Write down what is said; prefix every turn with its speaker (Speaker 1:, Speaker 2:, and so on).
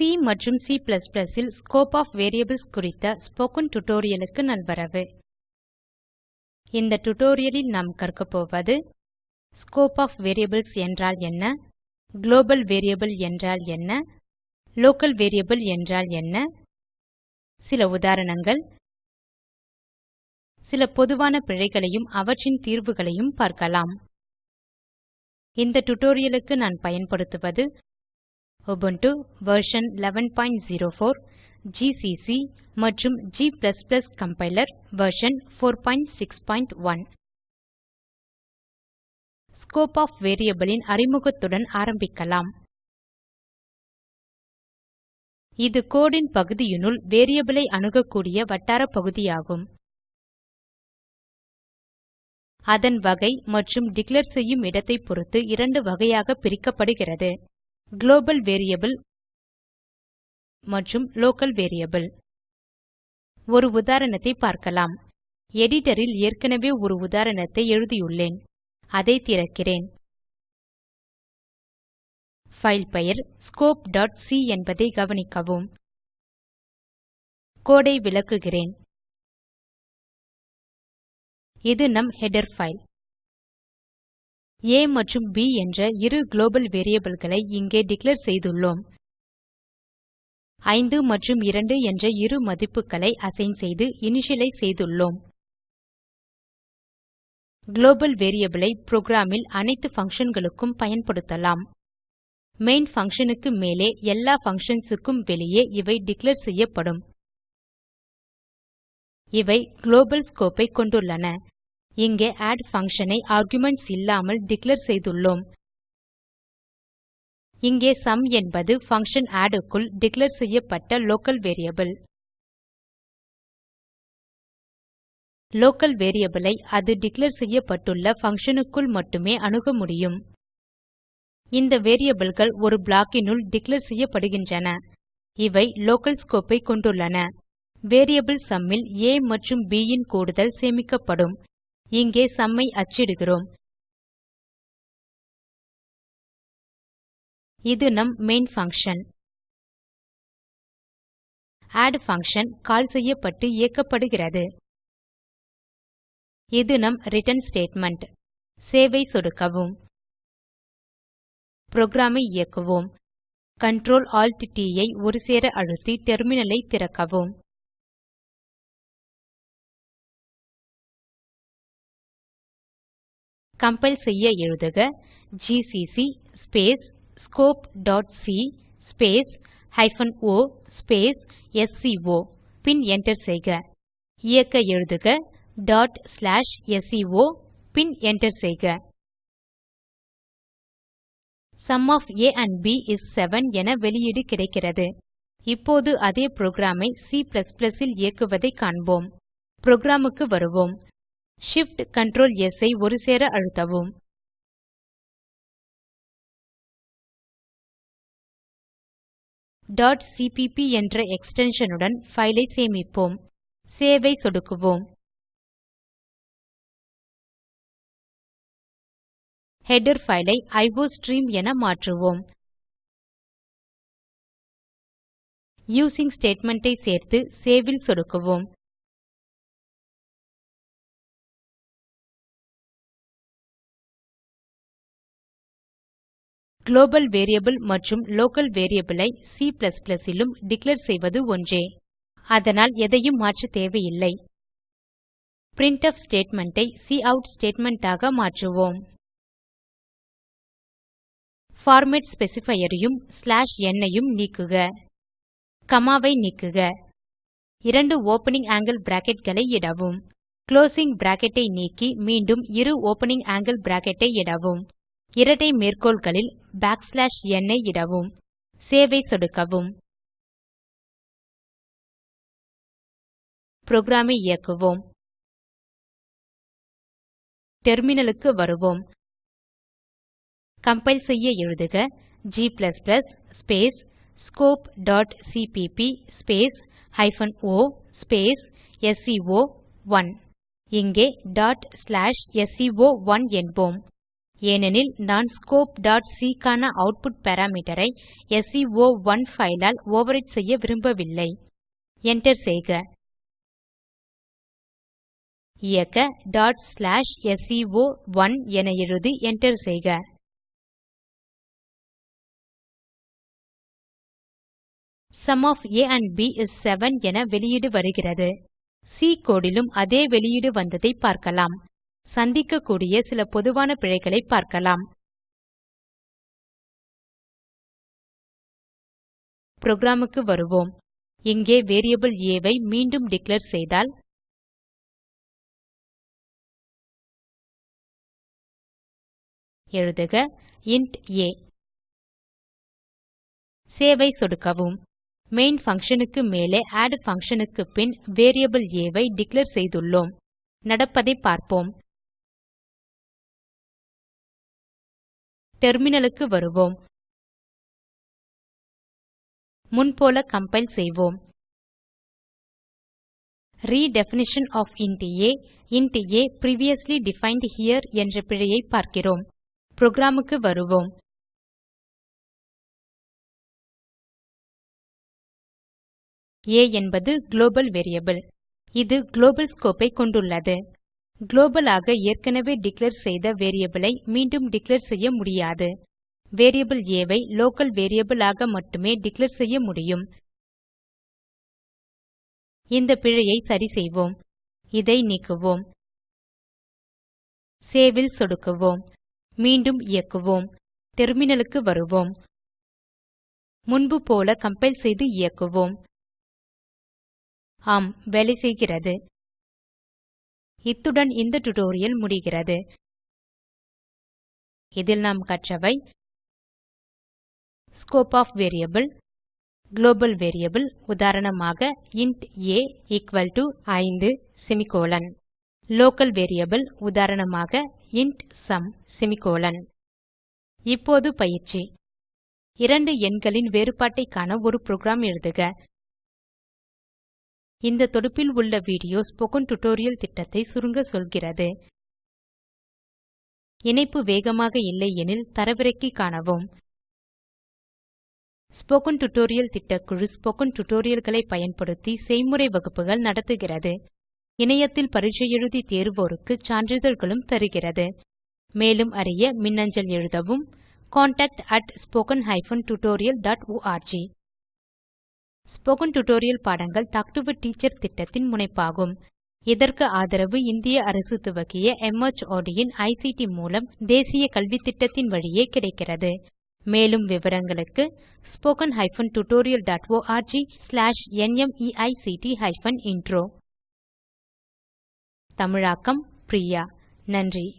Speaker 1: C மற்றும் C++ இல் scope of variables குறித்த ஸ்போக்கன் டியூட்டோரியலுக்கு நல்வரவு இந்த டியூட்டோரியலில் நாம் கற்க போவது ஸ்கோப் ஆஃப் வேரியபிள்ஸ் என்றால் என்ன குளோபல் வேரியபிள் என்றால் என்ன லோக்கல் வேரியபிள் என்றால் என்ன சில உதாரணங்கள் சில பொதுவான பிழைகளையும் அவற்றின் தீர்வுகளையும் பார்க்கலாம் இந்த tutorialக்கு நான் பயன்படுத்துவது Ubuntu version 11.04, GCC மற்றும் G++ compiler version 4.6.1. Scope of variable ன் அறிமுகத்துடன் ஆரம்பிக்கலாம். இது code ன் பகுதியினுள் variable அணுகக்கூடிய வட்டார பகுதியாகும். அதன் வகை மற்றும் டிக்ளேர் செய்யும் இடத்தை பொறுத்து இரண்டு வகையாக பிரிக்கப்படுகிறது குளோபல் வேரியபிள் மற்றும் லோக்கல் வேரியபிள் ஒரு உதாரணத்தை பார்க்கலாம் எடிட்டரில் ஏற்கனவே ஒரு உதாரணத்தை எழுதியுள்ளேன் அதை திறக்கிறேன் ஃபைல் பெயர் சி என்பதை கவனிக்கவும் கோடை விளக்குகிறேன் இது நம் ஹெடர் file a மற்றும் b என்ற இரு global variableகளை இங்கே டிக்ளேர் செய்துள்ளோம் 5 மற்றும் 2 என்ற இரு மதிப்புகளை அசைன் செய்து இனிஷியலைஸ் செய்துள்ளோம் குளோபல் variable ஐ ல் அனைத்து functionகளுக்கும் பயன்படுத்தலாம் main function க்கு மேலே எல்லா functions க்கும் வெளியே இவை டிக்ளேர் செய்யப்படும் இவை குளோபல் scope ஐ கொண்டுள்ளன இங்கே add function ஐ arguments இல்லாமல் டிக்ளேர் செய்துள்ளோம் இங்கே sum என்பது function add க்குள் டிக்ளேர் செய்யப்பட்ட லோக்கல் வேரியபிள் லோக்கல் வேரியபிளை ஐ அது டிக்ளேர் செய்யப்பட்டுள்ள function மட்டுமே அணுக முடியும் இந்த variableகள் ஒரு blockனுள் டிக்ளேர் செய்யப்படுகின்றன இவை லோக்கல் scope ஐ கொண்டுள்ளன வேரியபிள் sum ல் a மற்றும் b ன் கூடுதல் சேமிக்கப்படும் இங்கே சம்மை ஐ அச்சிடுகிறோம் இது நம் main function add function call செய்யப்பட்டு இயக்கப்படுகிறது இது நம் ரிட்டர்ன் ஸ்டேட்மெண்ட் சேவ் ஐ சொடுக்கவும் program ஐ இயக்குவோம் Ctrl Alt T ஐ ஒருசேர அழுத்தி டெர்மினலை ஐ திறக்கவும் கம்பைல் செய்ய எழுதுக gcc space scope.c space hyphen o space sco பின் என்டர் செய்க இயக்க எழுதுக டாட் ஸ்லாஷ் sco பின் என்டர் செய்க sum of a and b is 7 என வெளியீடு கிடைக்கிறது இப்போது அதே புரோகிராம் ஐ C ல் இயக்குவதை காண்போம் புரோகிராம் க்கு வருவோம் Shift Ctrl S ஐ ஒருசேர அழுத்தவும் .cpp என்ற extension உடன் file ஐ சேமிப்போம் Save ஐ சொடுக்குவோம் header file ஐ iostream என மாற்றுவோம் Using statement ஐ சேர்த்து Save ல் சொடுக்குவோம் குளோபல் வேரியபிள் மற்றும் லோக்கல் வேரியபிள் ஐ C லும் டிக்ளேர் செய்வது ஒன்றே அதனால் எதையும் மாற்ற தேவையில்லை பிரின்ட்ஃப் ஸ்டேட்மெண்ட் ஐ கவுட் ஸ்டேட்மெண்ட் ஆக மாற்றுவோம் பார்மேட் ஸ்பெசிஃபையர் உம் n ஐயும் நீக்குக காமா ஐ நீக்குக இரண்டு ஓப்பனிங் ஆங்கில் bracketகளை இடவும் குளோசிங் பிராக்கெட் ஐ நீக்கி மீண்டும் இரு ஓப்பனிங் ஆங்கில் bracket ஐ இடவும் இரட்டை மேற்கோள்களில் பேக்ஸ்லாஷ் n ஐ இடவும் சேவ் ஐ சொடுக்கவும் புரோகிராம் ஐ இயக்குவோம் டெர்மினலுக்கு வருவோம் கம்பைல் செய்ய எழுதுக g ஸ்பேஸ் scopeசிபிபி ஸ்பேஸ் ஹைபன் o ஸ்பேஸ் எஸ்சிஓ1 e இங்கே டாட் ஸ்லாஷ் எஸ்சிஓ1 என்போம் ஏனெனில் நான் scopeசி க்கான அவுட்புட் பாராமீட்டர் ஐ ஸ்டோ1 e file ஆல் overwrite செய்ய விரும்பவில்லை enter செய்க இயக்க sco1 e என எழுதி enter செய்க sum of a and b is 7 என வெளியீடு வருகிறது சி கோடிலும் லும் அதே வெளியீடு வந்ததை பார்க்கலாம் சந்திக்கக்கூடிய சில பொதுவான பிழைகளை பார்க்கலாம் புரோகிராமுக்கு வருவோம் இங்கே வேரியபிள் a ஐ மீண்டும் டிக்ளேர் செய்தால் எழுதுக இன்ட் a சேவ் ஐ சொடுக்கவும் main function க்கு மேலே add function க்கு பின் வேரியபிள் a ஐ டிக்ளேர் செய்துள்ளோம் நடப்பதை பார்ப்போம் டெர்மினலுக்கு வருவோம் முன்போல கம்பைல் செய்வோம் redefinition of int a int a previously defined here என்ற பிழையை பார்க்கிறோம் புரோகிராமுக்கு வருவோம் a என்பது குளோபல் வேரியபிள் இது குளோபல் scope ஐ கொண்டுள்ளது குளோபல் ஆக ஏற்கனவே டிக்ளேர் செய்த வேரியபிள் ஐ மீண்டும் டிக்ளேர் செய்ய முடியாது வேரியபிள் a ஐ லோக்கல் வேரியபிள் ஆக மட்டுமே டிக்ளேர் செய்ய முடியும் இந்த பிழையை சரி செய்வோம் இதை நீக்குவோம் சேவ் ல் சொடுக்குவோம் மீண்டும் இயக்குவோம் டெர்மினலுக்கு வருவோம் முன்பு போல கம்பைல் செய்து இயக்குவோம் ஆம் வேலை செய்கிறது இத்துடன் இந்த டுடோரியல் முடிகிறது இதில் நாம் கற்றவை scope of variable global variable உதாரணமாக இன்ட் ஏ எக்குவல் டு ஐந்து செமிகோலன் லோக்கல் வேரியபிள் உதாரணமாக இன்ட் சம் செமிகோலன் இப்போது பயிற்சி இரண்டு எண்களின் வேறுபாட்டை காண ஒரு புரோகிராம் எழுதுக இந்த தொடுப்பில் உள்ள வீடியோ ஸ்போக்கன் டியூட்டோரியல் திட்டத்தை சுருங்க சொல்கிறது இணைப்பு வேகமாக இல்லை எனில் தரவிறக்கி காணவும் ஸ்போக்கன் டியூட்டோரியல் திட்டக்குழு ஸ்போக்கன் டியூட்டோரியல்களை பயன்படுத்தி செய்முறை வகுப்புகள் நடத்துகிறது இணையத்தில் பரீட்சை எழுதி தேர்வோருக்கு சான்றிதழ்களும் தருகிறது மேலும் அறிய மின்னஞ்சல் எழுதவும் contact at spoken tutorialorg spoken tutorial பாடங்கள் டாக் டு எ டீச்சர் திட்டத்தின் முனைப்பாகும் இதற்கு ஆதரவு இந்திய அரசு துவக்கிய MHRD இன் ஐசிடி மூலம் தேசிய கல்வித்திட்டத்தின் வழியே கிடைக்கிறது மேலும் விவரங்களுக்கு spoken tutorialorg/nmeict intro தமிழாக்கம் பிரியா நன்றி